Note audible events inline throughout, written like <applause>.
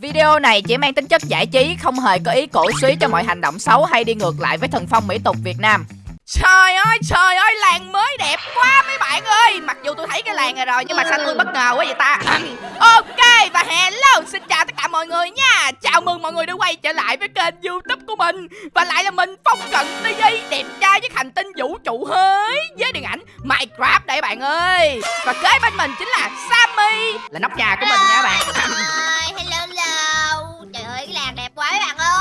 Video này chỉ mang tính chất giải trí, không hề có ý cổ suý cho mọi hành động xấu hay đi ngược lại với thần phong mỹ tục Việt Nam. Trời ơi, trời ơi, làng mới đẹp quá mấy bạn ơi. Mặc dù tôi thấy cái làng này rồi nhưng mà sao tôi bất ngờ quá vậy ta? <coughs> Ok, và hello, xin chào tất cả mọi người nha. Chào mừng mọi người đã quay trở lại với kênh youtube của mình. Và lại là mình Phong Cận TV Đẹp trai với hành tinh vũ trụ hơi Với điện ảnh Minecraft đây bạn ơi. Và kế bên mình chính là Sammy Là nóc nhà của mình nha bạn <coughs> <coughs>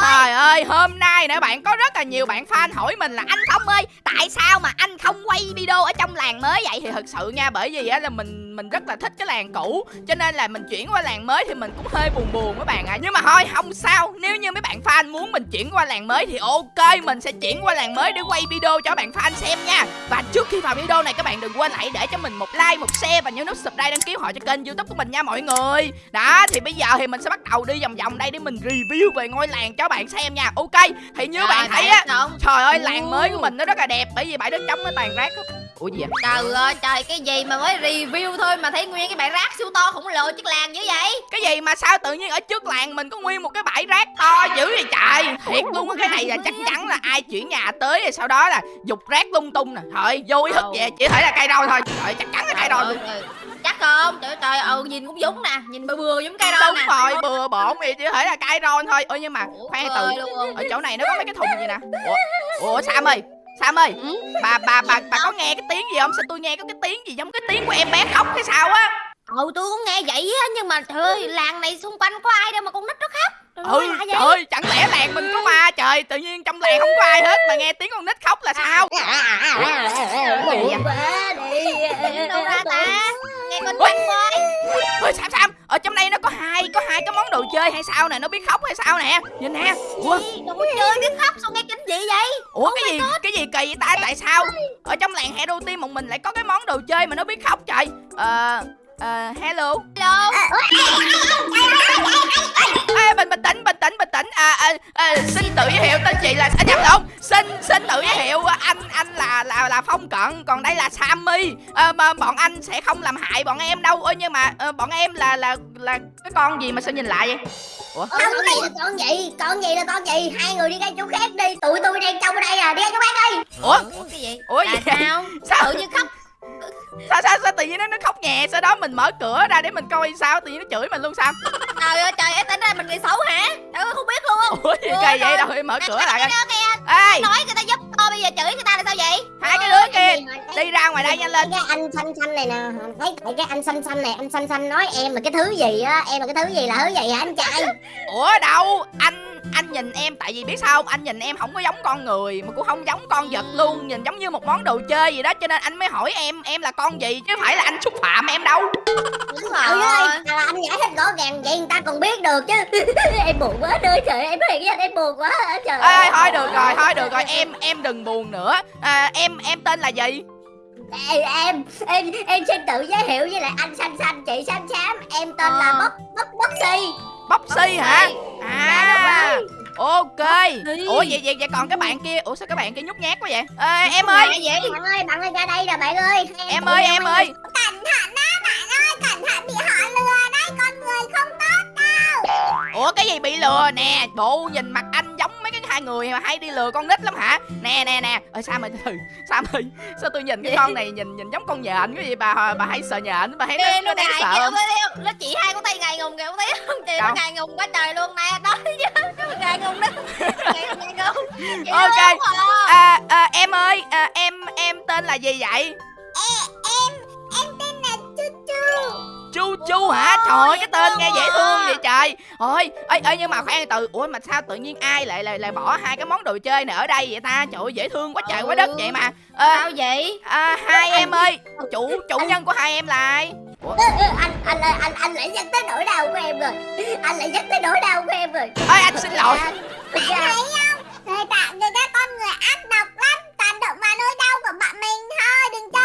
Trời ơi, hôm nay nè bạn có rất là nhiều bạn fan hỏi mình là anh Phong ơi, tại sao mà anh không quay video ở trong làng mới vậy thì thật sự nha bởi vì á là mình mình rất là thích cái làng cũ cho nên là mình chuyển qua làng mới thì mình cũng hơi buồn buồn các bạn ạ. À. Nhưng mà thôi không sao, nếu như mấy bạn fan muốn mình chuyển qua làng mới thì ok, mình sẽ chuyển qua làng mới để quay video cho bạn fan xem nha. Và trước khi vào video này các bạn đừng quên hãy để cho mình một like, một share và nhớ nút subscribe đăng ký họ cho kênh YouTube của mình nha mọi người. Đó, thì bây giờ thì mình sẽ bắt đầu đi vòng vòng đây để mình review về ngôi làng cho bạn xem nha. Ok, thì như bạn thấy á, trời ơi làng mới của mình nó rất là đẹp bởi vì bãi đất trống nó toàn rác ủa gì vậy? Trời ơi trời cái gì mà mới review thôi mà thấy nguyên cái bãi rác siêu to khổng lồ trước làng như vậy? Cái gì mà sao tự nhiên ở trước làng mình có nguyên một cái bãi rác to dữ vậy trời? Thiệt luôn á cái này là chắc chắn là ai chuyển nhà tới rồi sau đó là dục rác lung tung nè. Thôi vô ý thức về chỉ thể là cây roi thôi. Trời chắc chắn là cây roi chắc không? Trời trời ừ nhìn cũng giống nè nhìn bừa bừa giống cây roi đúng nè. rồi bừa bộn thì chỉ thể là cây roi thôi. Ôi nhưng mà khoan từ ở chỗ này nó có mấy cái thùng gì nè. Ủa ủa sam ơi Sam ơi ừ? bà, bà bà bà có nghe cái tiếng gì không? Sao tôi nghe có cái tiếng gì giống cái tiếng của em bé khóc hay sao á Ừ tôi cũng nghe vậy á Nhưng mà trời làng này xung quanh có ai đâu mà con nít nó khóc ừ trời ơi chẳng lẽ làng mình có ma trời Tự nhiên trong làng không có ai hết Mà nghe tiếng con nít khóc là sao đâu ra ta Nghe con Ôi Sam Sam Ở trong đây nó có hai Có hai cái món đồ chơi hay sao nè Nó biết khóc hay sao nè Nhìn nè Ủa Đồ chơi biết khóc sao nghe kinh dị vậy Ủa oh cái gì God. Cái gì kỳ vậy ta Tại sao Ở trong làng Hero Team một mình lại có cái món đồ chơi mà nó biết khóc trời Ờ Uh, hello. Hello. À, bình bình tĩnh bình tĩnh bình tĩnh. À, à, à, xin tự giới thiệu tên chị là à, nhầm lộn xin xin tự giới thiệu anh anh là là là phong cận còn đây là sammy. À, mà bọn anh sẽ không làm hại bọn em đâu. Ơi nhưng mà à, bọn em là là là cái con gì mà sao nhìn lại vậy? Ủa? Không đây là con gì? Con gì là con gì? Hai người đi ngay chỗ khác đi. Tụi tôi đang trong ở đây à. Đi ngay chỗ khác đi. Ủa? Ủa cái gì? Ủa gì sao? Sao? Tự nhiên khóc sao sao sao tự nhiên nó nó khóc nhẹ? Sau đó mình mở cửa ra để mình coi sao? Tự nhiên nó chửi mình luôn sao? Trời ơi trời em tính ra mình người xấu hả? Trời ơi không biết luôn <laughs> ủa gì kỳ vậy? đâu em mở cửa lại ê! Nói người ta giúp tôi bây giờ chửi người ta là sao vậy? Hai cái đứa kia đi ra ngoài đây nhanh lên. cái anh xanh xanh này nè. Thấy cái anh xanh xanh này anh xanh xanh nói em là cái thứ gì á? Em là cái thứ gì là thứ gì hả anh trai? Ủa đâu? Anh anh nhìn em tại vì biết sao không? Anh nhìn em không có giống con người mà cũng không giống con vật luôn. Nhìn giống như một món đồ chơi gì đó cho nên anh mới hỏi em em là con gì? Chứ phải là anh xúc phạm em đâu. Đúng rồi. Là anh giải thích rõ ràng vậy người ta còn biết được chứ. <laughs> Em buồn quá đời trời em thiệt với em buồn quá trời ơi. thôi được rồi thôi được rồi em em đừng buồn nữa. À, em em tên là gì? Em em em em xin tự giới thiệu với lại anh xanh xanh chị xanh xám em tên là bóc bóc bóc si bóc si hả? à. Ok. Ủa vậy vậy vậy còn cái bạn kia ủa sao các bạn kia nhút nhát quá vậy? À, em ơi. bạn ơi bạn ơi ra đây nè bạn ơi. Em ơi em ơi. cẩn thận đó bạn ơi cẩn thận bị họ lừa đấy con người không tốt đâu. Ủa cái gì bị lừa? Nè bộ nhìn mặt anh giống mấy cái hai người mà hay đi lừa con nít lắm hả? Nè nè nè. Ơi sao mày từ sao mày sao tôi nhìn cái con này nhìn nhìn giống con nhện cái gì bà bà hay sợ nhện bà hay nó, nó đáng sợ không? nó chị hai con tay ngày ngùng kìa không thấy không chị nó ngày ngùng quá trời luôn nè đó chứ. Ngày ngùng đó. Ngày ngùng. <laughs> Ok. À, à, em ơi à, em em tên là gì vậy? Em em tên là chu chu. Chu chu hả? Trời ơi cái tên nghe dễ thương vậy trời. Ôi ơi ơi nhưng mà khoan từ ủa mà sao tự nhiên ai lại lại lại bỏ hai cái món đồ chơi này ở đây vậy ta? Trời ơi dễ thương quá trời quá đất vậy mà. À, sao vậy? à, hai em ơi chủ chủ nhân của hai em là ai Ủa? anh anh ơi anh anh lại nhắc tới nỗi đau của em rồi. Anh lại nhắc tới nỗi đau của em rồi. Ơi anh xin lỗi. À, thấy không? Người ta người ta con người ác độc lắm. Toàn động vào nỗi đau của bạn mình thôi đừng chơi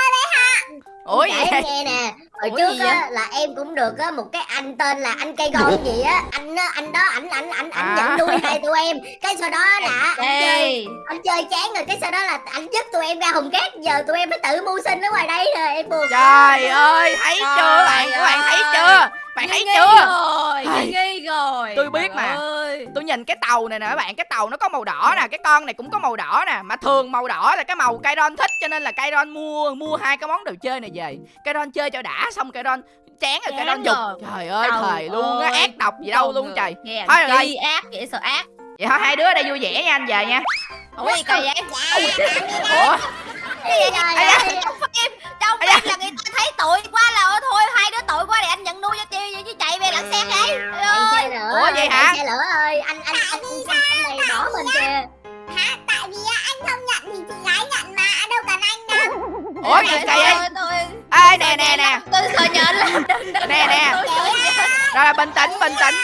ủa vậy? nghe nè. Hồi Ủa trước á, là em cũng được á, một cái anh tên là anh cây gon gì á. Anh á, anh đó ảnh ảnh ảnh ảnh À. nhận nuôi hai tụi em. Cái sau đó <laughs> là anh chơi Ê, anh chơi chán rồi cái sau đó là anh dứt tụi em ra hùng cát. Giờ tụi em phải tự mưu sinh ở ngoài đây rồi em buồn trời ơi thấy chưa? Bạn các bạn thấy chưa bạn thấy chưa? rồi nghi rồi. Tôi biết mà. ơi. tôi nhìn cái tàu này nè các bạn cái tàu nó có màu đỏ nè cái con này cũng có màu đỏ nè mà thường màu đỏ là cái màu Kairon thích cho nên là Kairon mua mua hai cái món đồ chơi này về. Kairon chơi cho đã xong Kairon chán rồi Kairon dục. trời ơi Trời thời luôn á ơi. ác độc gì đâu luôn trời. Thôi rồi. chi ác vậy sợ ác. Vậy thôi hai đứa ở đây vui vẻ nha anh về nha. Ủa gì kỳ vậy ủa Trời Ây da. ơi. trong phim trong phim là người ta thấy tội quá là thôi hai đứa tội quá để anh nhận nuôi cho tiêu vậy chứ chạy về lặn xe đấy Trời ơi Ủa, vậy ơi, hả? xe lửa ơi anh anh anh anh, này bỏ mình kìa Hả? Tại vì anh không nhận thì chị gái nhận mà Anh đâu cần anh đâu <laughs> ủa gì vậy Thôi, thôi. ê nè nè nè tôi sợ nhện lắm Nè, nè. Rồi bình tĩnh bình tĩnh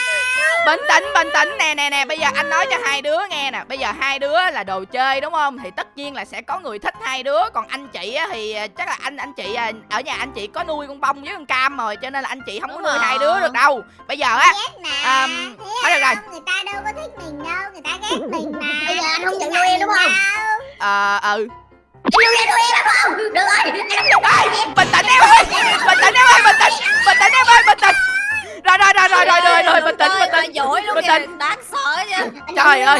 bình tĩnh bình tĩnh nè nè nè bây giờ anh nói cho hai đứa nghe nè. Bây giờ hai đứa là đồ chơi đúng không? Thì tất nhiên là sẽ có người thích hai đứa. Còn anh chị á, thì à, chắc là anh anh chị à, ở nhà anh chị có nuôi con bông với con cam rồi cho nên là anh chị không có nuôi hai rồi. đứa được đâu. Bây giờ á À, thôi được rồi. Người ta đâu có thích mình đâu Người ta ghét mình mà. <laughs> Bây giờ anh không nhận nuôi em đúng không? ờ ừ. Anh nuôi em nuôi em không? Được rồi. Anh không nhận Ê, bình tĩnh em ơi. Bình tĩnh em ơi bình tĩnh bình tĩnh em ơi bình tĩnh rồi rồi rồi rồi rồi rồi rồi bình tĩnh bình tĩnh. Bình kìa. Tĩnh. đáng sợ chứ Trời ơi.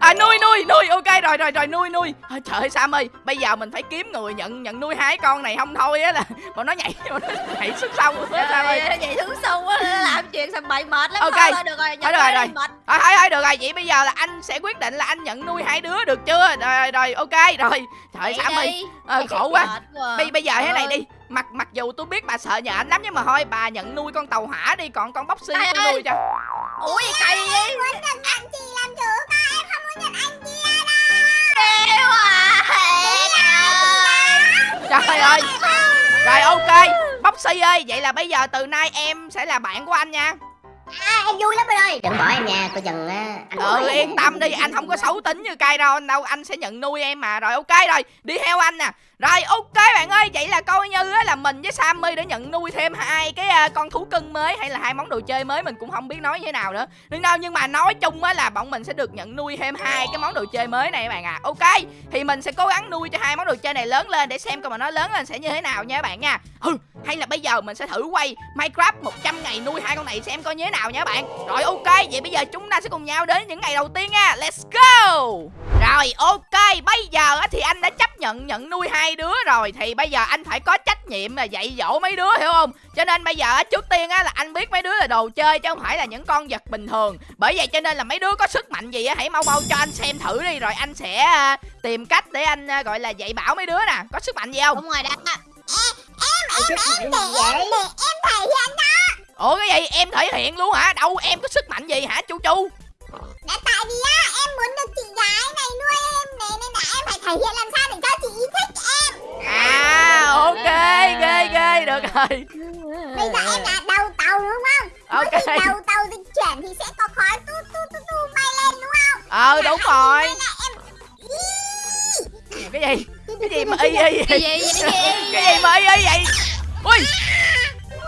à nuôi nuôi nuôi. Ok rồi rồi rồi nuôi nuôi. Thôi, trời ơi sam ơi bây giờ mình phải kiếm người nhận nhận nuôi hai con này không thôi á là <laughs> bọn nó nhảy <laughs> bọn nó nhảy xuống sông á sam ơi. Vậy thương sâu quá làm chuyện sao bậy mệt lắm. Ok. thôi được rồi nhận Thôi được rồi, nuôi rồi. thôi thôi được rồi. Vậy bây giờ là anh sẽ quyết định là anh nhận nuôi hai đứa được chưa? Rồi rồi ok rồi. Trời sam ơi. Ờ, khổ quá. bây bây giờ thế này Trời đi mặc mặc dù tôi biết bà sợ nhện lắm nhưng mà thôi bà nhận nuôi con tàu hỏa đi còn con bóc xi tôi nuôi cho. Ủa gì kỳ vậy? Muốn nhận chị làm chủ mà Em không muốn nhận anh kia đâu. Ghê quá à. trời ơi. rồi ok. Bóc xi ơi. Vậy là bây giờ từ nay em sẽ là bạn của anh nha à, em vui lắm anh ơi. Đừng bỏ em nha coi chừng á, anh ừ yên tâm đi anh không có xấu tính như cay đâu. Đâu anh sẽ nhận nuôi em mà. Rồi ok rồi đi theo anh nè. Rồi ok bạn ơi vậy là coi như á là mình với sammy đã nhận nuôi thêm hai cái à, con thú cưng mới hay là hai món đồ chơi mới mình cũng không biết nói như thế nào nữa. Nhưng đâu nhưng mà nói chung á là bọn mình sẽ được nhận nuôi thêm hai cái món đồ chơi mới này các bạn à ok thì mình sẽ cố gắng nuôi cho hai món đồ chơi này lớn lên để xem coi mà nó lớn lên sẽ như thế nào nha các bạn nha. Hay là bây giờ mình sẽ thử quay minecraft 100 ngày nuôi hai con này xem coi như thế nào nha các bạn rồi ok vậy bây giờ chúng ta sẽ cùng nhau đến những ngày đầu tiên nha let's go rồi ok bây giờ á thì anh đã chấp nhận nhận nuôi hai đứa rồi thì bây giờ anh phải có trách nhiệm là dạy dỗ mấy đứa hiểu không cho nên bây giờ á, trước tiên á là anh biết mấy đứa là đồ chơi chứ không phải là những con vật bình thường bởi vậy cho nên là mấy đứa có sức mạnh gì á hãy mau mau cho anh xem thử đi rồi anh sẽ à, tìm cách để anh à, gọi là dạy bảo mấy đứa nè có sức mạnh gì không đúng rồi đó Em Để gì vậy em, để em thể hiện ủa cái gì? Em thể hiện luôn hả? Đâu em có sức mạnh gì hả chu chu? Đã tại vì á, em muốn được chị gái này nuôi em Nên, nên là em phải thể hiện làm sao để cho chị thích em. À ok ghê ghê được rồi. Bây giờ em là đầu tàu đúng không? Mỗi ok. khi đầu tàu dịch chuyển thì sẽ có khói tu tu tu tu bay lên đúng không? ờ đúng rồi. Nên là em cái gì? Cái gì mà y y cái gì cái gì mà y y vậy? Ui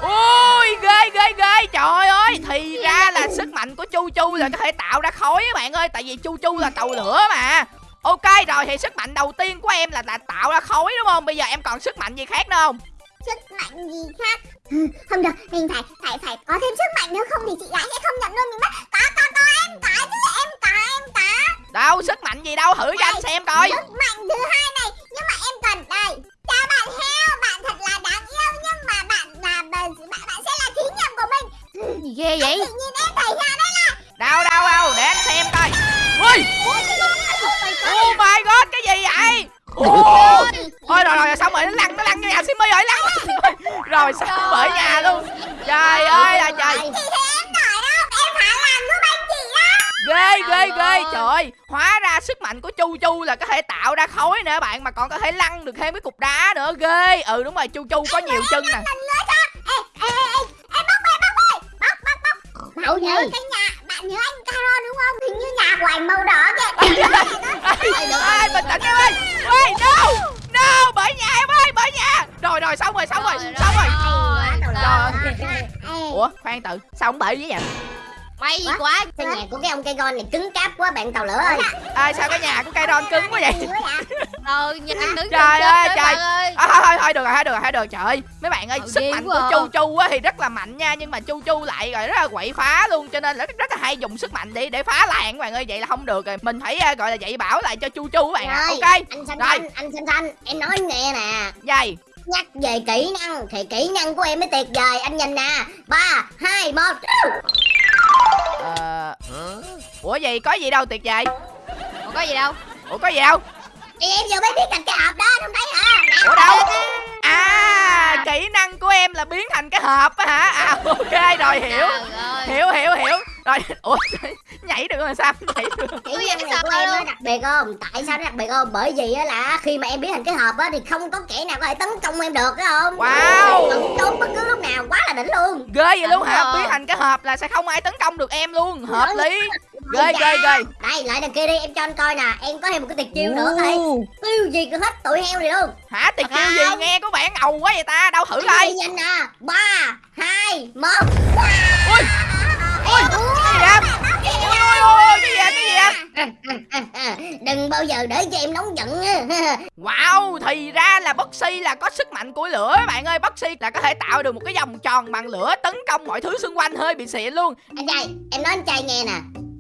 ui ghê ghê ghê. Trời ơi thì ra là sức mạnh của chu chu là có thể tạo ra khói á bạn ơi. Tại vì chu chu là cầu lửa mà. Ok rồi thì sức mạnh đầu tiên của em là là tạo ra khói đúng không? Bây giờ em còn sức mạnh gì khác nữa không? Sức mạnh gì khác? Không được, mình phải phải phải có thêm sức mạnh nữa. Không thì chị gái sẽ không nhận nuôi mình mất. Có, có, có, em có chứ, em có, em có. Đâu sức mạnh gì đâu. Thử cho anh xem coi. Sức mạnh thứ hai này. Nhưng mà em cần đây. Cho bạn heo, bạn thật là đáng yêu Nhưng ghê vậy? Tự nhiên em là đâu đâu đâu để anh xem coi. Ui oh my god cái gì vậy? Thôi rồi rồi xong rồi nó lăn nó lăn vô nhà Simmy rồi lăn <laughs> rồi xong bởi nhà luôn. trời ơi là trời. Ghê ghê Trời ghê ơi. trời. Ơi hóa ra sức mạnh của chu chu là có thể tạo ra khói nữa bạn mà còn có thể lăn được thêm cái cục đá nữa. Ghê. Ừ đúng rồi chu chu có nhiều chân nè Bạn nhớ gì? cái nhà, bạn nhớ anh Caro đúng không? Hình như nhà của anh màu đỏ kìa. Ê, bình tĩnh em ơi? Ê no! No bởi nhà em ơi bởi nhà. Rồi rồi xong rồi xong rồi xong rồi. ủa khoan tự sao không bể với vậy may What? quá. Sao nhà của cái ông cây gon này cứng cáp quá bạn tàu lửa ơi. À, sao cái nhà của cây ron cứng quá vậy? Quá ờ <laughs> nhà đứng Trời ơi, trời. ơi. À, thôi thôi thôi được rồi thôi được rồi thôi được rồi trời ơi. Mấy bạn ơi Ừ, sức mạnh quá của à. chu chu á thì rất là mạnh nha nhưng mà chu chu lại rồi rất là quậy phá luôn cho nên là rất, rất là hay dùng sức mạnh để để phá làng các bạn ơi. Vậy là không được rồi. Mình phải à, gọi là dạy bảo lại cho chu chu các bạn ạ. Rồi, ok. anh xanh Rồi. xanh anh xanh xanh em nói nghe nè. Dày nhắc về kỹ năng thì kỹ năng của em mới tuyệt vời. Anh nhìn nè. Ba hai một ờ ủa gì? Có gì đâu tuyệt vời. Không có gì đâu? Ủa có gì đâu? Thì em vừa mới biết thành cái hộp đó không thấy hả Nè, ủa đâu? À kỹ năng của em là biến thành cái hộp á hả? À ok rồi hiểu. Hiểu hiểu hiểu rồi <laughs> ủa <laughs> nhảy được rồi sao nhảy được? Năng em này của em nó đặc biệt không? Tại sao nó đặc biệt không? Bởi vì á là khi mà em biến thành cái hộp á thì không có kẻ nào có thể tấn công em được phải không? Wow. Em trốn bất cứ lúc nào quá là đỉnh luôn. Ghê vậy luôn Đúng hả biến thành cái hộp là sẽ không ai tấn công được em luôn hợp lý. Ghê ghê ghê. Đây lại đằng kia đi em cho anh coi nè. Em có thêm một cái tuyệt chiêu nữa đây tiêu diệt được hết tụi heo này luôn. Hả? Tiệt chiêu gì? nghe có vẻ ngầu quá vậy ta đâu thử coi. nhanh nè? Ba hai một. Ui ui cái gì cái gì em đừng bao giờ để cho em nóng giận wow thì ra là Boxy là có sức mạnh của lửa bạn ơi. Boxy là có thể tạo được một cái vòng tròn bằng lửa tấn công mọi thứ xung quanh hơi bị xịn luôn. Anh trai em nói anh trai nghe nè.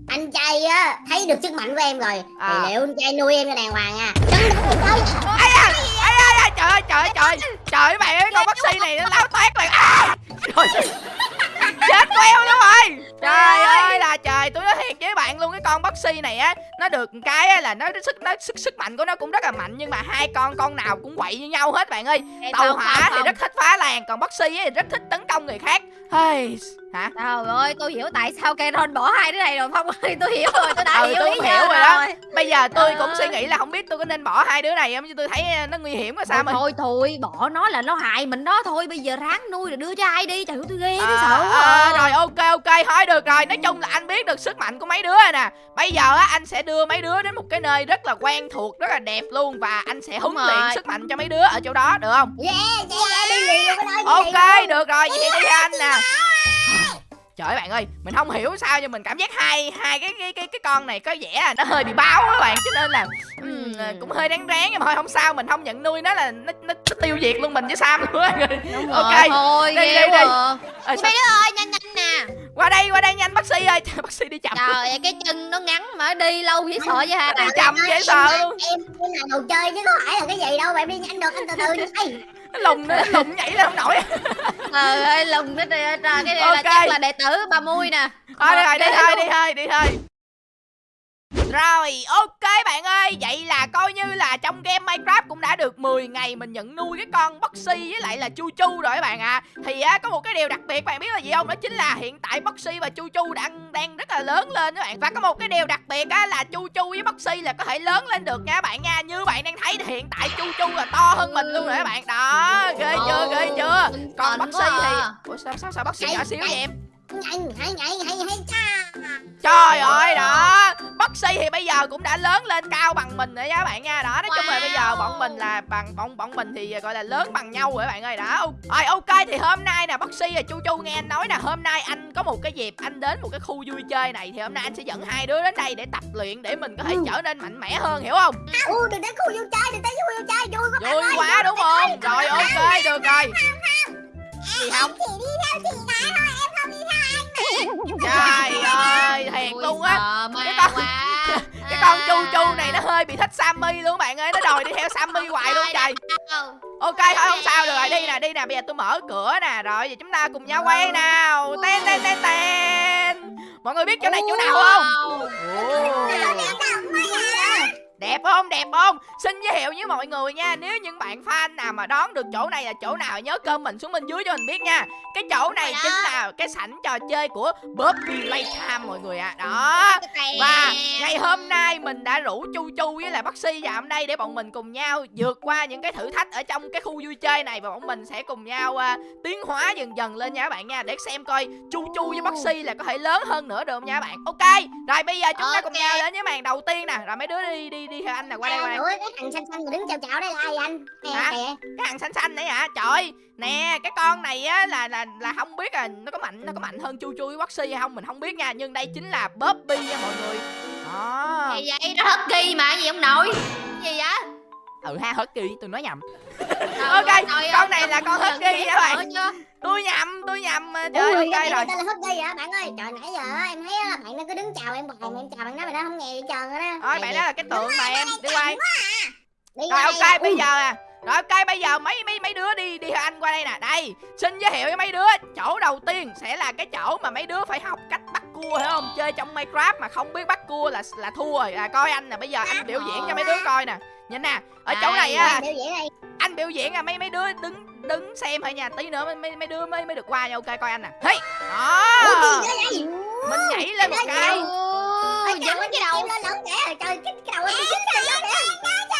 Anh trai á thấy được sức mạnh của em rồi À. thì liệu anh trai nuôi em cho đàng hoàng à đừng đừng đừng ai à ai ai ai trời ơi trời ơi trời trời ơi bạn ơi con Boxy này nó láo toét bạn à! Trời chết queo luôn rồi trời ơi là trời tôi nói thiệt với bạn luôn cái con Boxy này á nó được cái á là nó sức nó sức sức mạnh của nó cũng rất là mạnh nhưng mà hai con con nào cũng quậy như nhau hết bạn ơi Ê, tàu không, hỏa không, thì không. rất thích phá làng còn Boxy thì rất thích tấn công người khác hey hả Trời ơi, tôi hiểu tại sao cây ron bỏ hai đứa này rồi Phong ơi, tôi hiểu rồi, tôi đã Ừ, hiểu tôi hiểu rồi đó. rồi. bây giờ tôi cũng ơi. suy nghĩ là không biết tôi có nên bỏ hai đứa này không chứ tôi thấy nó nguy hiểm quá sao Thôi, mà thôi thôi, bỏ nó là nó hại mình đó thôi, bây giờ ráng nuôi rồi đưa cho ai đi, trời ơi tôi ghê tôi À, sợ à, à. rồi ok ok thôi được rồi. Nói chung là anh biết được sức mạnh của mấy đứa rồi nè. Bây giờ á anh sẽ đưa mấy đứa đến một cái nơi rất là quen thuộc rất là đẹp luôn và anh sẽ huấn luyện sức mạnh cho mấy đứa ở chỗ đó được không? Yeah yeah yeah. Đi ok được rồi. Vậy thì đi theo anh nè. Trời ơi bạn ơi mình không hiểu sao nhưng mình cảm giác hai hai cái cái cái cái con này có vẻ là nó hơi bị báo á bạn. Cho nên là ừm, cũng hơi đáng ráng nhưng mà thôi không sao. Mình không nhận nuôi nó là nó, nó, nó tiêu diệt luôn mình với sam luôn á Đúng ok rồi, thôi, Đi, đi, đi. à. Mấy sao- đứa ơi, nhanh nhanh nè. Qua đây qua đây nhanh bác sĩ ơi. <laughs> Bác sĩ đi chậm. Trời ơi, cái chân nó ngắn mà đi lâu dễ sợ vậy hả? đi chậm dễ em sợ luôn. em em là đồ chơi chứ có phải là cái gì đâu mà em đi nhanh được anh từ từ nó lùng nó lùng nhảy lên không nổi. <laughs> Trời ơi, lùng cái này, cái này Ok. là chắc là đệ tử bà Mui nè. thôi đi rồi đi thôi đi thôi đi thôi rồi ok bạn ơi Vậy là coi như là trong game Minecraft cũng đã được 10 ngày Mình nhận nuôi cái con Boxy với lại là Chu Chu rồi các bạn ạ Thì á, có một cái điều đặc biệt bạn biết là gì không Đó chính là hiện tại Boxy và Chu Chu đang đang rất là lớn lên các bạn Và có một cái điều đặc biệt á là Chu Chu với Boxy là có thể lớn lên được nha các bạn nha Như bạn đang thấy thì hiện tại Chu Chu là to hơn mình luôn rồi các bạn Đó ghê chưa ghê chưa Còn Boxy thì à. Ủa sao sao sao Boxy nhỏ xíu vậy em nhanh hay hay hay hay cha Trời ơi đó. Boxy thì bây giờ cũng đã lớn lên cao bằng mình rồi nha các bạn nha. Đó nói chung là bây giờ bọn mình là bằng bọn bọn mình thì gọi là lớn bằng nhau rồi các bạn ơi. Đó Rồi ok thì hôm nay nè Boxy và Chu Chu nghe anh nói nè Hôm nay anh có một cái dịp anh đến một cái khu vui chơi này Thì hôm nay anh sẽ dẫn hai đứa đến đây để tập luyện Để mình có thể trở nên mạnh mẽ hơn hiểu không? U đừng đến khu vui chơi đừng đến khu vui chơi. Vui quá Vui quá đúng không? Rồi ok được rồi. Gì không? Chỉ đi theo chị gái thôi em Trời ơi thiệt luôn á Cái con- quá. <laughs> Cái con Chu À. Chu này nó hơi bị thích Sammy luôn bạn ơi Nó đòi đi theo Sammy hoài luôn trời? Ok thôi không sao được rồi đi nè đi nè bây giờ tôi mở cửa nè rồi giờ chúng ta cùng nhau quay nào ten ten ten ten mọi người biết chỗ này chỗ nào không. Đẹp không? Đẹp không? Xin giới thiệu với mọi người nha nếu những bạn fan nào mà đoán được chỗ này là chỗ nào nhớ comment xuống bên dưới cho mình biết nha. Cái chỗ này chính là cái sảnh trò chơi của Bobby Playtime mọi người ạ. Đó. Và ngày hôm nay mình đã rủ Chu Chu với lại Baxi vào đây để bọn mình cùng nhau vượt qua những cái thử thách ở trong cái khu vui chơi này. Và bọn mình sẽ cùng nhau à, tiến hóa dần dần lên nha các bạn nha. Để xem coi Chu Chu với Baxi là có thể lớn hơn nữa được không nha các bạn. Ok. Rồi bây giờ chúng ta cùng nhau đến với màn đầu tiên nè. Rồi mấy đứa đi đi đi theo anh? Nè qua đây qua đây. Ủa cái thằng xanh xanh mà đứng chào chào đây là ai vậy anh? Nè Hả? kìa cái thằng xanh xanh đấy hả? Trời ơi, nè cái con này á là là là không biết à nó có mạnh nó có mạnh hơn chu chu với Boxy hay không mình không biết nha. Nhưng đây chính là Bobby nha mọi người. Đó. Gì vậy? Nó hất ghi mà gì ông nội? Gì vậy? ừ ha hớt kỳ tôi nói nhầm <laughs> Ok, ơi, trời con này là con husky ghét hả bạn? tôi nhầm tôi nhầm Ủa, trời ơi, ok rồi. ta là hất ghi hả bạn ơi. Trời nãy giờ em thấy là bạn nó cứ đứng chào em hoài mà em chào bạn đó bạn đó không nghe gì trơn á thôi bạn đó là cái tượng mà em đi quay rồi ok bây giờ à. Rồi ok bây giờ mấy mấy mấy đứa đi đi anh qua đây nè. Đây xin giới thiệu với mấy đứa. Chỗ đầu tiên sẽ là cái chỗ mà mấy đứa phải học cách bắt cua hiểu không? Chơi trong minecraft mà không biết bắt cua là là thua rồi. À, coi anh nè bây giờ anh biểu diễn cho mấy đứa coi nè. Nhìn nè ở chỗ này á anh biểu diễn à mấy mấy đứa đứng đứng xem thôi nha tí nữa mấy mấy, đứa mới mới được qua nha ok coi anh nè. Hey Ủa, đó mình nhảy lên một cái dính cái. đầu. Lên lên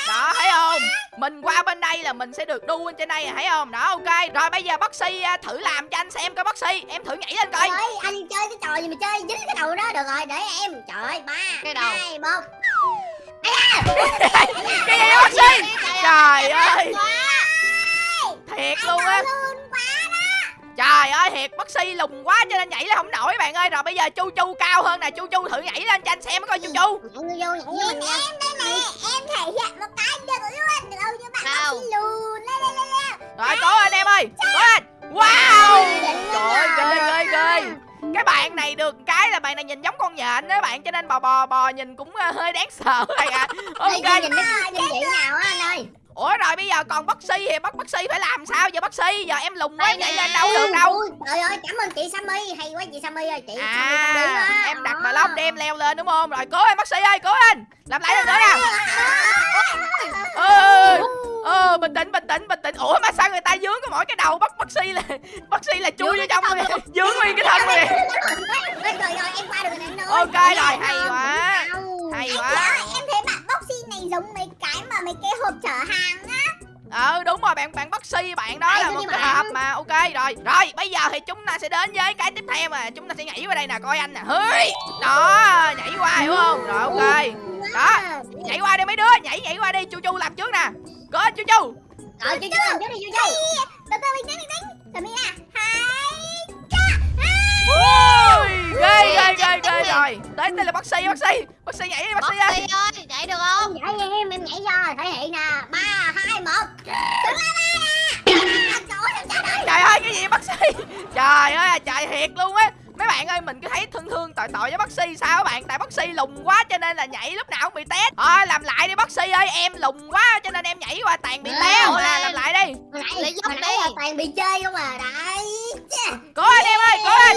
đó thấy không? Mình qua bên đây là mình sẽ được đu bên trên đây thấy không? Đó ok. Rồi bây giờ Boxy à, thử làm cho anh xem coi Boxy em thử nhảy lên coi. Trời ơi, anh chơi cái trò gì mà chơi dính cái đầu đó? Được rồi để em. Trời ơi ba Cái đầu. hai một. <laughs> Cái gì đó Boxy trời luôn luôn quá trời ơi thiệt Boxy lùng quá cho nên nhảy lên không nổi bạn ơi. Rồi bây giờ chu chu cao hơn nè chu chu thử nhảy lên cho anh xem coi chu chu. Em đây nè em thể hiện một cái được luôn đâu như bạn lùn lên lên lên lên rồi cố anh em ơi cố anh wow! Trời ơi ghê ghê ghê. Cái bạn này được cái là bạn này nhìn giống con nhện đó bạn cho nên bò bò bò nhìn cũng ờ, hơi đáng sợ bạn ạ. Ok. Nhìn nó nhìn vậy nào á anh ơi ủa rồi bây giờ còn Boxy thì bắt Boxy phải làm sao giờ Boxy giờ em lùng quá nè. lên đâu được đâu. Ui, trời ơi cảm ơn chị Sammy hay quá chị Sammy ơi chị Sammy à quá em đặt Ờ. bà lóc để em leo lên đúng không? Rồi cố em Boxy ơi cố lên. Làm lại lần nữa nè ơ ờ bình tĩnh bình tĩnh bình tĩnh. Ủa mà sao người ta dướng có mỗi cái đầu bắt Boxy là Boxy là chui vô trong rồi <laughs> dướng nguyên cái thân rồi Rồi em qua được rồi anh ơi Ok rồi, hay quá. Hay quá. em thấy bạn boxy này giống mấy cái mà mấy cái hộp chở hàng ờ đúng rồi bạn bạn Boxy bạn đó Đây, là một cái hộp mà ok rồi. Rồi bây giờ thì chúng ta sẽ đến với cái tiếp theo mà chúng ta sẽ nhảy qua đây nè coi anh nè. Hơi đó nhảy qua hiểu không? Rồi ok. Đó. nhảy qua đi mấy đứa nhảy nhảy qua đi. Chu chu làm trước nè. Có chu chu. Rồi chú chú làm trước đi chú chú Từ từ mình đánh mình đánh Từ mình nè Hai Ui, ghê ghê ghê ghê rồi tới đây là Boxy Boxy Boxy nhảy đi Boxy ơi. Boxy ơi, chạy được không? Nhảy đi em em nhảy cho thể hiện nè. Ba hai một. Đứng lên nè Trời ơi cái gì Boxy trời ơi trời thiệt luôn á mấy bạn ơi mình cứ thấy thương thương tội tội với Boxy sao các bạn? Tại Boxy lùng quá cho nên là nhảy lúc nào cũng bị té thôi làm lại đi Boxy ơi em lùng quá cho nên em nhảy qua tàn bị té mà lên. làm lại đi. Lấy dốc đi. là toàn bị chơi không à? Đấy cố anh em ơi cố anh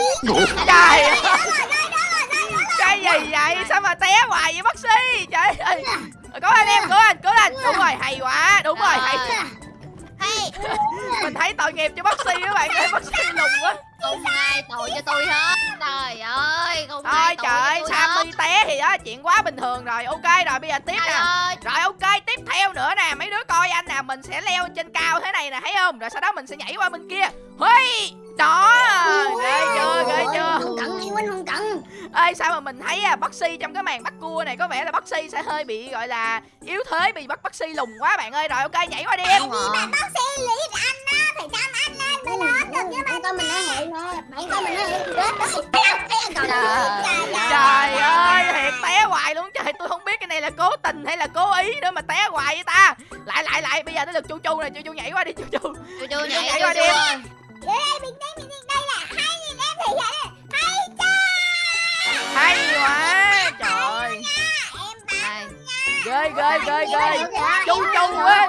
trời ơi. cái gì vậy? Sao mà té hoài vậy Boxy trời ơi. Cố anh em cố anh cố anh đúng rồi hay quá đúng rồi hay. Mình thấy tội nghiệp cho Boxy các bạn ơi Boxy lùng quá. Không ai tội cho tôi hết. Trời ơi, không thôi ai trời ơi. Sammy té thì đó chuyện quá bình thường rồi. Ok rồi bây giờ tiếp nè. Rồi ok tiếp theo nữa nè Mình sẽ leo trên cao thế này nè thấy không? Rồi sau đó mình sẽ nhảy qua bên kia. Huy! Đó Ghê chưa ghê chưa? Không cẩn anh Huynh không cẩn Ê sao mà mình thấy à, Boxy trong cái màn bắt cua này Có vẻ là Boxy sẽ hơi bị gọi là Yếu thế Bị bắt Boxy lùng quá bạn ơi. Rồi ok nhảy qua đi. Em Đúng rồi. Bạn boxy lý anh á Phải chăm anh lên mới lớn được chứ Bạn coi mình nói hệ nè Bạn coi mình nói hệ Trời. Trời ơi thiệt té hoài luôn. Trời tôi không biết cái này là cố tình hay là cố ý nữa mà té hoài vậy ta. Lại lại lại bây giờ tới lượt chu chu nè Chu chu nhảy qua đi chu chu. Chú Chú nhảy nhảy qua đi. ơi. Đây mình đây mình đây. Là hai nghìn em thể hiện Hay cha. Hay quá Trời Em Đây. ghê ghê ghê ghê. chu chu á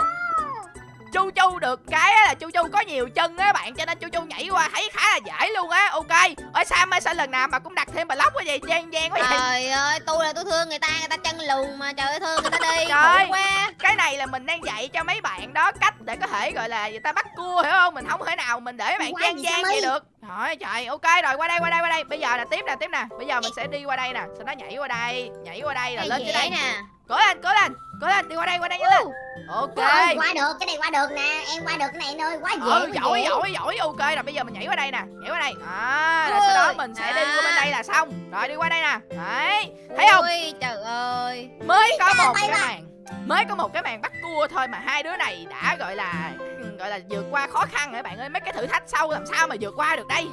chu chu được cái là chu chu có nhiều chân á bạn cho nên chu chu nhảy qua thấy khá là dễ luôn á ok ơi sam ơi sao lần nào mà cũng đặt thêm block quá vậy gian gian quá vậy Trời ơi, tôi là tôi thương người ta, người ta chân lùn mà trời ơi thương người ta đi. Trời. quá. cái này là mình đang dạy cho mấy bạn đó cách để có thể gọi là người ta bắt cua hiểu không mình không thể nào mình để bạn Qua gian gì vậy được trời trời ok rồi qua đây qua đây qua đây bây giờ là tiếp nè tiếp nè bây giờ mình sẽ đi qua đây nè sau đó nhảy qua đây nhảy qua đây rồi Cái lên trên đây nè. Cố lên cố lên cố lên đi qua đây qua đây nhanh lên ok. Ôi, qua được cái này qua được nè em qua được cái này anh ơi quá dễ ừ giỏi dễ. giỏi giỏi ok rồi bây giờ mình nhảy qua đây nè nhảy qua đây. À rồi sau đó mình sẽ đi à. qua bên đây là xong. Rồi đi qua đây nè. Đấy thấy không? Ui, trời ơi. mới có một ơi, cái màn mới có một cái màn bắt cua thôi mà hai đứa này đã gọi là gọi là vượt qua khó khăn rồi bạn ơi? Mấy cái thử thách sau làm sao mà vượt qua được đây?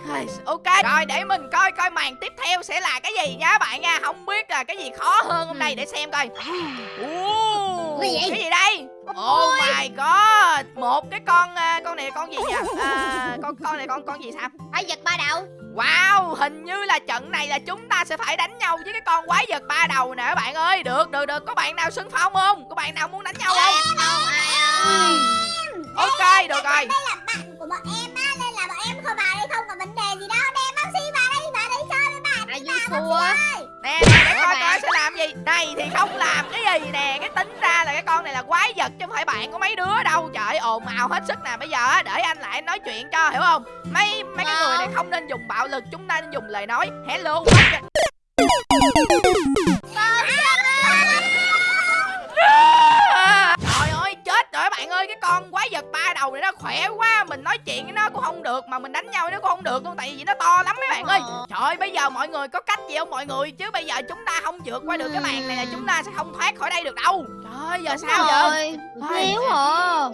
Ok rồi để mình coi coi màn tiếp theo sẽ là cái gì nha bạn nha. Không biết là cái gì khó hơn hôm nay để xem coi. Cái gì? cái gì đây? Oh my god một cái con à, con này con gì nhỉ? À, con con này con con gì sao? Ai giật ba đầu. Wow, hình như là trận này là chúng ta sẽ phải đánh nhau với cái con quái vật ba đầu nè các bạn ơi. Được, được, được. Có bạn nào xưng phong không? Có bạn nào muốn đánh nhau không? Không ai ơi Ok, được rồi. đây là bạn của bọn em á nên là bọn em không vào đây không có vấn đề gì đâu đem bác sĩ vào đây vào đây chơi với bạn Ai vui thua Nè, nè, để coi coi sẽ làm gì. Này thì không làm cái gì nè. Cái tính ra là cái con này là quái vật chứ không phải bạn của mấy đứa đâu. Trời ồn ào hết sức nè. Bây giờ á, để anh lại nói chuyện cho, hiểu không? Mấy mấy cái người này không nên dùng bạo lực, chúng ta nên dùng lời nói. Hello. Cái con quái vật ba đầu này nó khỏe quá Mình nói chuyện với nó cũng không được Mà mình đánh nhau với nó cũng không được luôn Tại vì nó to lắm mấy bạn ơi. Trời ơi bây giờ mọi người có cách gì không mọi người? Chứ bây giờ chúng ta không vượt qua được cái màn này là chúng ta sẽ không thoát khỏi đây được đâu. Trời ơi giờ sao giờ Rồi. Ôi. Thiếu hả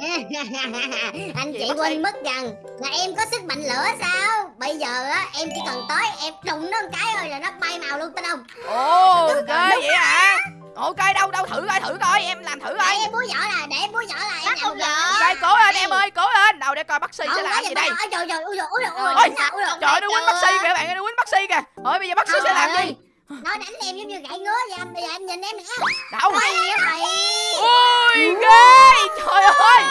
anh chị quên mất rằng là em có sức mạnh lửa sao? Bây giờ á em chỉ cần tới em đụng nó một cái thôi là nó bay màu luôn tin không? Ồ ghê vậy hả Ok đâu đâu thử coi thử coi em làm thử để coi em búa vỏ là để em búa vỏ là em làm vợ. Rồi cố lên em ơi cố lên. Đâu để coi bác sĩ sẽ Không, làm gì đây. trời trời ôi trời ôi ôi ơi nó quýnh bác sĩ kìa bạn ơi nó quýnh bác sĩ kìa. Ôi bây giờ bác sĩ sẽ làm gì nó đánh em giống như gãy ngứa vậy anh bây giờ em nhìn em nè. Đâu Ôi, Ui ghê Trời ơi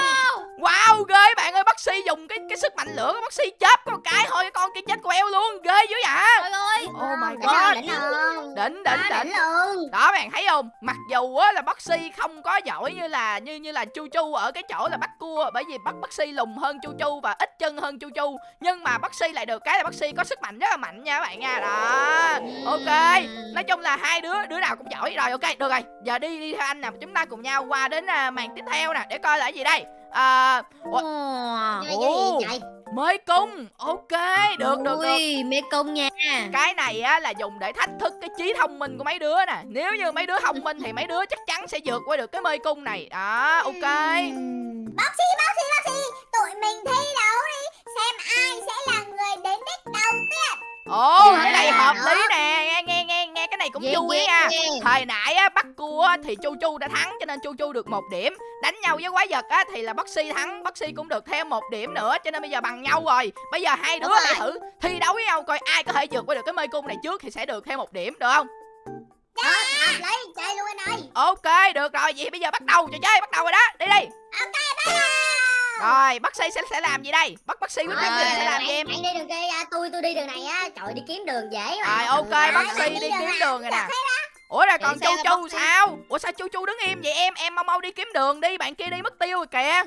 Wow ghê bạn ơi bác sĩ dùng cái cái sức mạnh lửa của bác sĩ chớp có một cái thôi con kia chết queo luôn ghê dữ vậy. Trời ơi. Oh my god. đỉnh không Đỉnh đỉnh đỉnh luôn. Đó bạn thấy không? Mặc dù á là bác sĩ không có giỏi như là như như là Chu Chu ở cái chỗ là bắt cua Bởi vì bắt bác sĩ lùn hơn Chu Chu và ít chân hơn Chu Chu Nhưng mà bác sĩ lại được cái là bác sĩ có sức mạnh rất là mạnh nha các bạn nha. Đó. Ok Nói chung là hai đứa đứa nào cũng giỏi. Rồi ok được rồi. Giờ đi đi theo anh nè chúng ta cùng nhau qua đến à, màn tiếp theo nè để coi là cái gì đây à, ủa, Ồ. Mới cung. Ok được được được. Ui mê công nha. Cái này á là dùng để thách thức cái trí thông minh của mấy đứa nè. Nếu như mấy đứa thông minh thì mấy đứa chắc chắn sẽ vượt qua được cái mê cung này. Đó ok. Bác sĩ bác sĩ bác sĩ. Tụi mình thi đấu đi. Xem ai sẽ là người đến đích đầu tiên. Ồ Dạ, cái này hợp đó. lý nè. Nghe nghe này cũng Yeah, vui yeah, nha yeah. thời nãy á bắt cua á, thì chu chu đã thắng cho nên chu chu được một điểm. Đánh nhau với quái vật á thì là sĩ thắng sĩ cũng được thêm một điểm nữa cho nên bây giờ bằng nhau rồi. Bây giờ hai đứa Đúng hãy thử thi đấu với nhau coi ai có thể vượt qua được cái mê cung này trước thì sẽ được thêm một điểm được không? Chơi luôn anh ơi. Ok được rồi. Vậy bây giờ bắt đầu trò chơi bắt đầu rồi đó. Đi đi. Ok bắt đầu rồi bác sĩ sẽ sẽ làm gì đây? Bắt bác sĩ quyết định Rồi, sẽ làm gì em? bạn đi đường kia à, tôi tôi đi đường này á. Trời đi kiếm đường dễ mà. Rồi ok bác sĩ đi kiếm đường rồi nè. được ủa rồi còn chu chu bác sao? Ủa sao chu chu đứng im vậy em? Em mau mau đi kiếm đường đi bạn kia đi mất tiêu rồi kìa.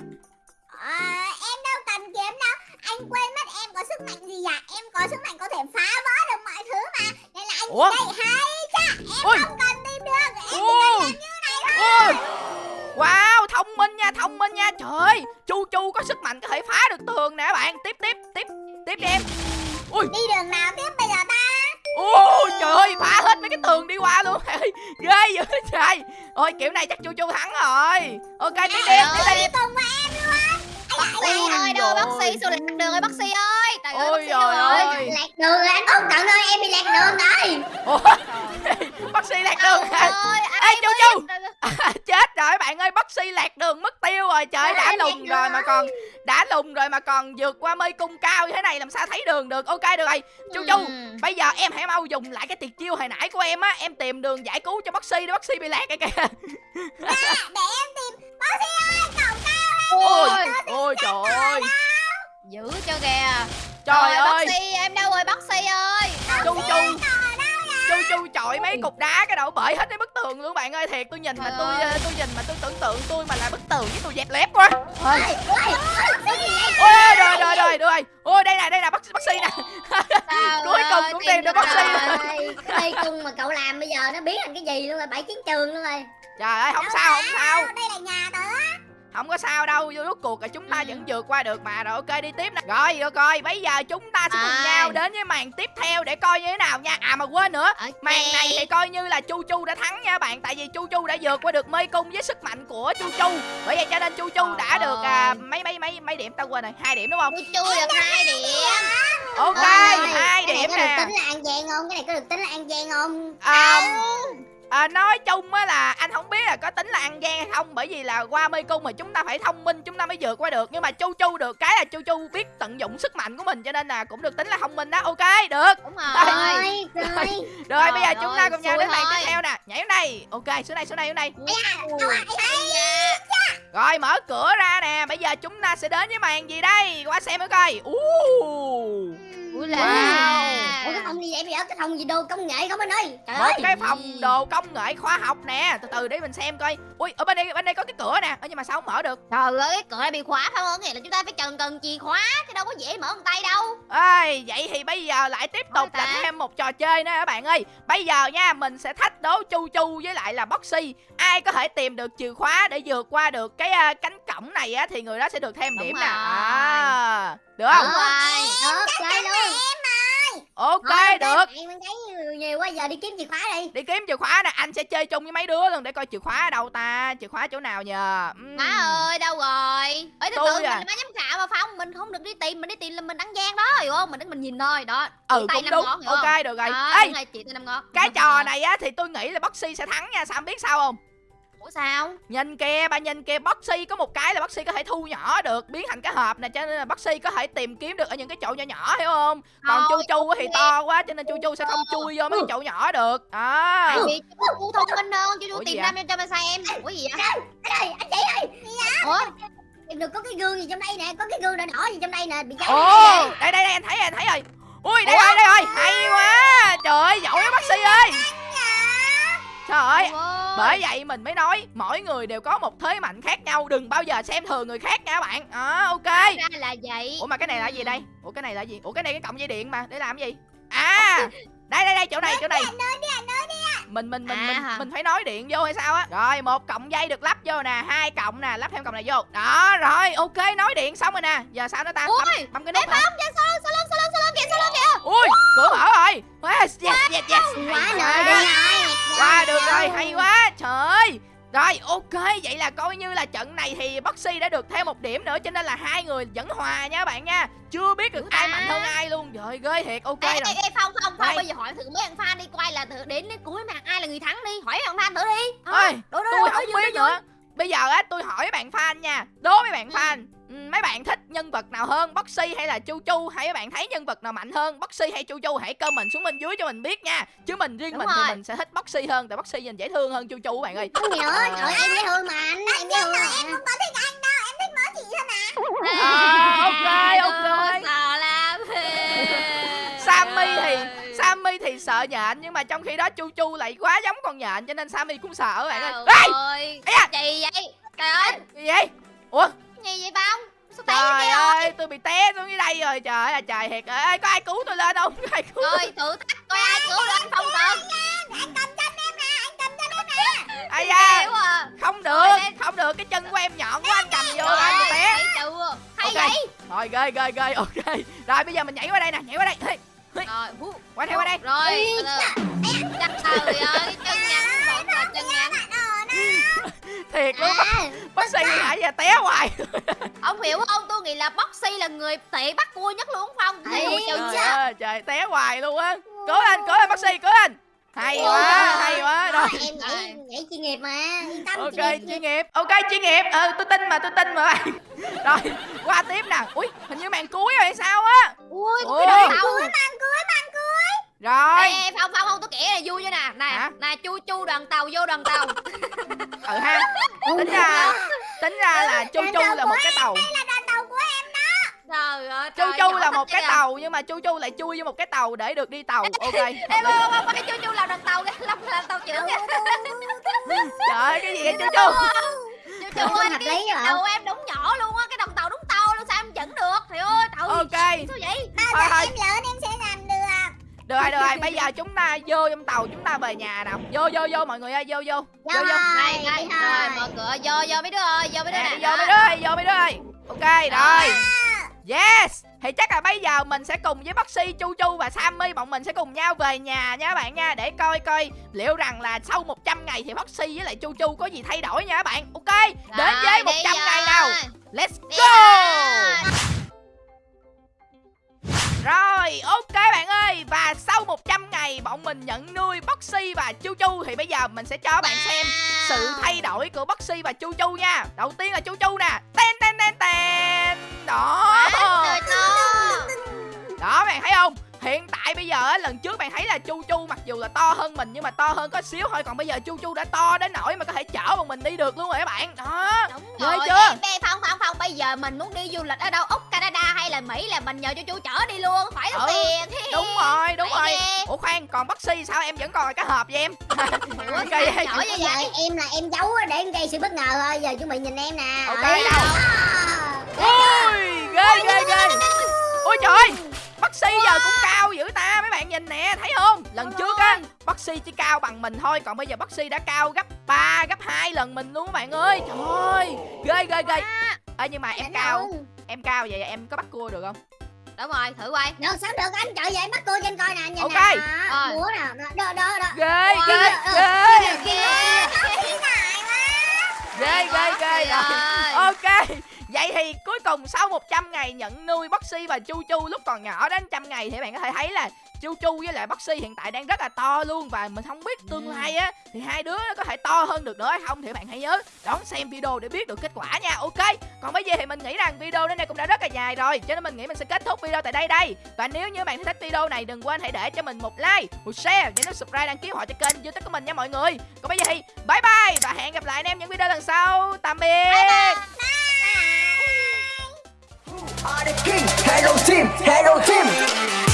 À, em đâu cần kiếm đâu. Anh quên mất em có sức mạnh gì à em có sức mạnh có thể phá vỡ được mọi thứ mà. Nên là anh Ủa? đây hay cha em Ôi. không cần tìm đường em chỉ Ồ. cần làm như này thôi. Ôi, Wow, thông minh nha, thông minh nha. Trời ơi, Chu Chu có sức mạnh có thể phá được tường nè bạn. Tiếp, tiếp, tiếp, tiếp đi em. Đi đường nào tiếp bây giờ ta? Ôi trời ơi, phá hết mấy cái tường đi qua luôn. <laughs> Ghê dữ trời. Ôi kiểu này chắc Chu Chu thắng rồi. Ok, tiếp đi em, tiếp đi cùng với em Bác sĩ ơi đâu bác sĩ sao lạc đường ơi bác sĩ ơi. Trời ơi Ôi bác sĩ rồi ơi. lạc đường rồi anh không cần ơi em bị lạc đường rồi. Ủa, <laughs> bác sĩ lạc đường ơi Ê, ai Chu. Chu. <laughs> Chết rồi bạn ơi, bác sĩ lạc đường mất tiêu rồi. Trời đã Ôi, lạc lùn rồi mà còn Đã lùn rồi mà còn vượt qua mây cung cao như thế này Làm sao thấy đường được. Ok được rồi. Chu Chu Ừ. Bây giờ em hãy mau dùng lại cái tuyệt chiêu hồi nãy của em á. Em tìm đường giải cứu cho bác sĩ để bác sĩ bị lạc kìa kìa. À, để em Ôi trời ơi. Giữ cho kìa. Trời Rồi, ơi bác sĩ em đâu rồi bác sĩ ơi? Chu Chu Chu Chu chọi mấy cục đá cái đầu bể hết cái bức tường luôn bạn ơi. Thiệt tôi nhìn mà tôi ơi. tôi nhìn mà tôi tưởng tượng tôi mà là bức tường với tôi dẹp lép quá. Ôi, rồi rồi rồi rồi. Ôi đây nè đây nè bác bác sĩ nè. <laughs> Cuối cùng ơi, cũng tìm được bác sĩ cái cung mà cậu làm bây giờ nó biến thành cái gì luôn rồi? Bảy chiến trường luôn rồi. Trời ơi không sao không sao. Đây là nhà tớ không có sao đâu vô rốt cuộc là chúng ta Ừ. vẫn vượt qua được mà. Rồi ok đi tiếp nè. Rồi rồi coi. Bây giờ chúng ta sẽ cùng Rồi. nhau đến với màn tiếp theo để coi như thế nào nha. À mà quên nữa. Ok. màn này thì coi như là chu chu đã thắng nha bạn. Tại vì chu chu đã vượt qua được mê cung với sức mạnh của chu chu. Bởi vậy cho nên chu chu đã Trời được à, ơi. mấy mấy mấy mấy điểm. Tao quên rồi. Hai điểm đúng không? Tôi chui được hai điểm. Ok hai điểm có được nè. tính là ăn gian không? Cái này có được tính là ăn gian không? À, à, nói chung á là anh không biết là có tính là ăn gian hay không bởi vì là qua mê cung mà chúng ta phải thông minh chúng ta mới vượt qua được. Nhưng mà chu chu được cái là chu chu biết tận dụng sức mạnh của mình cho nên là cũng được tính là thông minh đó. Ok được. Đúng Rồi. rồi. Rồi rồi rồi. bây giờ chúng ta cùng nhau đến màn tiếp theo nè. Nhảy xuống đây. Ok xuống đây xuống đây xuống đây. Rồi mở cửa ra nè. Bây giờ chúng ta sẽ đến với màn gì đây? Qua xem mới coi. Uh. Ui là Wow. ủa cái phòng gì vậy? Bây giờ cái phòng gì? Đồ công nghệ không anh ơi? Trời một ơi. cái phòng đồ công nghệ khoa học nè. Từ từ để mình xem coi. Ui ở bên đây bên đây có cái cửa nè. Nhưng mà sao không mở được? Trời ơi cái cửa này bị khóa phải không? Nghĩa là chúng ta phải cần cần chìa khóa Chứ đâu có dễ mở bằng tay đâu. Ơi vậy thì bây giờ lại tiếp tục là thêm một trò chơi nữa các bạn ơi? Bây giờ nha mình sẽ thách đố chu chu với lại là boxy. Ai có thể tìm được chìa khóa để vượt qua được cái à, cánh cổng này á thì người đó sẽ được thêm Đúng điểm nè. à, được không? Đúng rồi. Được chơi luôn. ok Thôi, được. Mình thấy nhiều quá giờ đi kiếm chìa khóa đi. Đi kiếm chìa khóa nè anh sẽ chơi chung với mấy đứa luôn để coi chìa khóa ở đâu ta chìa khóa chỗ nào nhờ. Ừm. Má ơi đâu rồi? Ê từ Tôi từ mình à. là má giám khảo mà Phong Mình không được đi tìm Mình đi tìm là mình ăn gian đó hiểu không? Mình đứng mình nhìn thôi. Đó ừ tay cũng năm đúng. ngón, ok không? được rồi. Đó, ê! đúng rồi, chị tôi năm ngón. Cái trò này á thì tôi nghĩ là boxy sẽ thắng nha sao em biết sao không Ủa sao? Nhìn kia ba nhìn kia boxy có một cái là boxy có thể thu nhỏ được biến thành cái hộp nè cho nên là boxy có thể tìm kiếm được ở những cái chỗ nhỏ nhỏ hiểu không? Còn chu Thôi, chu thì to quá cho nên chu chu sẽ không chui vô mấy cái chỗ nhỏ được đó. Tại vì chú thông minh hơn Ủa chú gì tìm ra cho mà xem Ủa gì vậy? Anh ơi anh chị ơi. Ủa em được có cái gương gì trong đây nè có cái gương đỏ đỏ gì trong đây nè bị cháy ồ đây đây đây anh thấy rồi anh thấy rồi. Ui đây rồi đây rồi hay quá trời ơi giỏi quá boxy ơi trời ơi bởi vậy mình mới nói mỗi người đều có một thế mạnh khác nhau đừng bao giờ xem thường người khác nha các bạn. À, ok. Ra là vậy. Ủa mà cái này là gì đây? Ủa cái này là gì? Ủa cái này cái cọng dây điện mà để làm gì? À đây đây đây chỗ này chỗ này. mình mình mình À mình, mình phải nói điện vô hay sao á? Rồi một cọng dây được lắp vô nè hai cọng nè lắp thêm cọng này vô. Đó rồi ok nói điện xong rồi nè. Giờ sao nữa ta? Ui, bấm, bấm cái nút sau lưng sau lưng sau lưng kìa lưng kìa. Ui cửa mở rồi. Yes yes yes quá quá. đi rồi qua được rồi hay quá trời. Ơi rồi ok vậy là coi như là trận này thì Boxy đã được thêm một điểm nữa cho nên là hai người vẫn hòa nha bạn nha. Chưa biết được ai mạnh hơn ai luôn. Trời ghê thiệt ok Ê, rồi. ê, ê, Phong, Phong, Đây. Phong, bây giờ hỏi thử mấy thằng fan đi quay là thử đến đến cuối màn ai là người thắng đi. Hỏi thằng fan thử đi. Đố, đố, tôi không biết nữa. Bây giờ á tôi hỏi bạn fan nha. Đố mấy bạn fan ừ, mấy bạn thích nhân vật nào hơn Boxy hay là Chu Chu? Hay mấy bạn thấy nhân vật nào mạnh hơn Boxy hay Chu Chu? Hãy comment xuống bên dưới cho mình biết nha. Chứ mình riêng Đúng mình thì rồi. mình sẽ thích Boxy hơn tại Boxy nhìn dễ thương hơn Chu Chu các bạn ơi. Không nữa trời em dễ thương mà anh em dễ thương mà có thích anh đâu em thích mỗi chị thôi mà. À, ok, ok. Sợ lắm. <laughs> Sammy thì Sammy thì sợ nhện nhưng mà trong khi đó Chu Chu lại quá giống con nhện cho nên Sammy cũng sợ các bạn ơi. Trời Ê, da. Gì vậy? Trời ơi. Gì vậy? Ủa, Gì vậy Phong Sao té trời rồi ơi, tôi bị té xuống dưới đây rồi. Trời ơi, trời thiệt. Ê, có ai cứu tôi lên không? <laughs> Có ai cứu? Rồi thử thách coi ai cứu lên Phong cần anh cầm chân em nè anh cầm chân em nè Ai da, à không Rồi, được, không được. Cái chân của em nhọn quá anh cầm vô anh bị té. Hay vậy Rồi, ghê, ghê, ghê. Ok. Rồi, bây giờ mình nhảy qua đây nè, nhảy qua đây. Rồi hú. Qua đây, qua đây. Rồi từ. Chắc trời ơi Chân ngắn vẫn là chân ngắn Thiệt luôn. à. <laughs> Bác sĩ nãy giờ té hoài. <laughs> Ông hiểu không? Tôi nghĩ là Boxy là người tệ bắt cua nhất luôn mùi chân Trời ơi, trời té hoài luôn á. Cố lên, cố lên bác sĩ, cố lên. Hay quá, hay quá. Rồi. em nhảy nhảy chuyên nghiệp mà. Yên tâm ok chuyên nghiệp chuyên nghiệp. Ok chuyên nghiệp. Ừ tôi tin mà tôi tin mà. Bạn <laughs> rồi qua tiếp nè. Ui hình như màn cuối rồi hay sao á? Ui Ủa? cái đội tàu rồi. Ê, ê, Phong Phong không tôi kể là vui cho nè. Nè Hả? nè chu chu đoàn tàu vô đoàn tàu. Ừ ha. Tính ra tính ra là chu chu là một cái tàu. là đoàn tàu của em Trời ơi chu chu là một cái kìa. tàu nhưng mà chu chu lại chui vô một cái tàu để được đi tàu. Ok. Lý. không không không cái chu chu làm đoàn tàu Làm, làm tàu trưởng trời ơi cái gì vậy chu chu Chu chu? ơi cái đầu em đúng nhỏ luôn á Cái đoàn tàu đúng to luôn sao em dẫn được? Trời ơi trời ơi ok Sao vậy? Bao Thôi, giờ em lớn em sẽ được rồi được rồi bây giờ chúng ta vô trong tàu chúng ta về nhà nào. Vô vô vô mọi người ơi vô vô. Vô vô. Đi rồi thôi. mở cửa. Vô vô mấy đứa ơi vô mấy đứa nè vô mấy đứa ơi vô mấy đứa ơi. Ok rồi. Yes. Thì chắc là bây giờ mình sẽ cùng với Boxy, Chu Chu và Sammy bọn mình sẽ cùng nhau về nhà nha các bạn nha để coi coi liệu rằng là sau 100 ngày thì Boxy với lại Chu Chu có gì thay đổi nha các bạn. Ok đến với đi 100 ngày nào. Let's go rồi. Ok bạn ơi. Và sau 100 ngày bọn mình nhận nuôi Boxy và Chu Chu Thì bây giờ mình sẽ cho bạn xem sự thay đổi của Boxy và Chu Chu nha. Đầu tiên là Chu Chu nè. Ten ten ten ten. Đó. Đó bạn thấy không Hiện tại bây giờ á, lần trước bạn thấy là Chu Chu mặc dù là to hơn mình nhưng mà to hơn có xíu thôi. Còn bây giờ Chu Chu đã to đến nỗi mà có thể chở bọn mình đi được luôn rồi các bạn. Đó. Đúng Ghê rồi, chưa? em, em, không, không, không, bây giờ mình muốn đi du lịch ở đâu, Úc, Canada hay là Mỹ là mình nhờ chú chú chở đi luôn, khỏi tốn Ừ, tiền. Đúng rồi, đúng Phải rồi. ghê. Ủa khoan, còn Boxy sao? Em vẫn còn là cái hộp vậy em? Ủa, Ok, <laughs> sao vậy. chở giờ vậy? em là em giấu á, để em gây sự bất ngờ thôi. Giờ chuẩn bị nhìn em nè. Ok, đâu? Ui, ghê ghê ghê. Ôi trời ơi, Boxy giờ cũng cao dữ ta Mấy bạn nhìn nè, thấy không Lần trước á, Boxy chỉ cao bằng mình thôi Còn bây giờ Boxy đã cao gấp 3, gấp 2 lần mình luôn các bạn ơi Trời ơi, ghê ghê ghê Ê nhưng mà em cao. Em cao vậy em có bắt cua được không Đúng rồi, thử quay. Được sao được anh trời vậy bắt cô trên coi nè nhìn Ok. nè Rồi. Múa nè đó đó đó Ghê Wow. ghê Ghê. ghê Ghê. Ghê. Ok Vậy thì cuối cùng sau 100 ngày nhận nuôi Boxy và Chu Chu lúc còn nhỏ đến trăm ngày thì bạn có thể thấy là Chu Chu với lại Boxy hiện tại đang rất là to luôn và mình không biết tương lai á thì hai đứa nó có thể to hơn được nữa hay không thì bạn hãy nhớ đón xem video để biết được kết quả nha. Ok. Còn bây giờ thì mình nghĩ rằng video đến đây cũng đã rất là dài rồi cho nên mình nghĩ mình sẽ kết thúc video tại đây đây. Và nếu như bạn thích video này đừng quên hãy để cho mình một like, một share và nút subscribe đăng ký họ cho kênh YouTube của mình nha mọi người. Còn bây giờ thì bye bye và hẹn gặp lại anh em những video lần sau. Tạm biệt. Are the king, hello team, hello team.